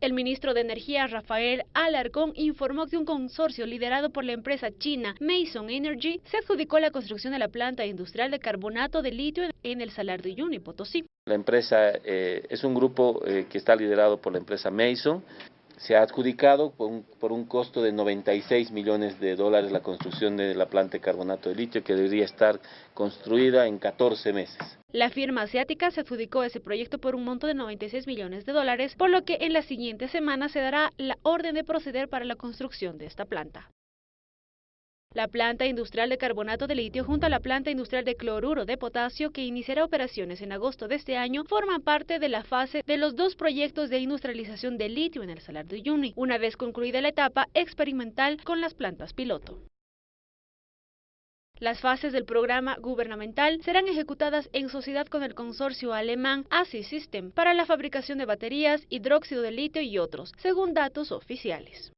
El ministro de Energía, Rafael Alarcón, informó que un consorcio liderado por la empresa china Mason Energy se adjudicó la construcción de la planta industrial de carbonato de litio en el Salar de Uyuni, Potosí. La empresa eh, es un grupo eh, que está liderado por la empresa Mason. Se ha adjudicado por un, por un, costo de 96 millones de dólares la construcción de la planta de carbonato de litio que debería estar construida en 14 meses. La firma asiática se adjudicó ese proyecto por un monto de 96 millones de dólares, por lo que en las siguientes semanas se dará la orden de proceder para la construcción de esta planta. La planta industrial de carbonato de litio junto a la planta industrial de cloruro de potasio que iniciará operaciones en agosto de este año forman parte de la fase de los dos proyectos de industrialización de litio en el Salar de Uyuni, una vez concluida la etapa experimental con las plantas piloto. Las fases del programa gubernamental serán ejecutadas en sociedad con el consorcio alemán ASI System para la fabricación de baterías, hidróxido de litio y otros, según datos oficiales.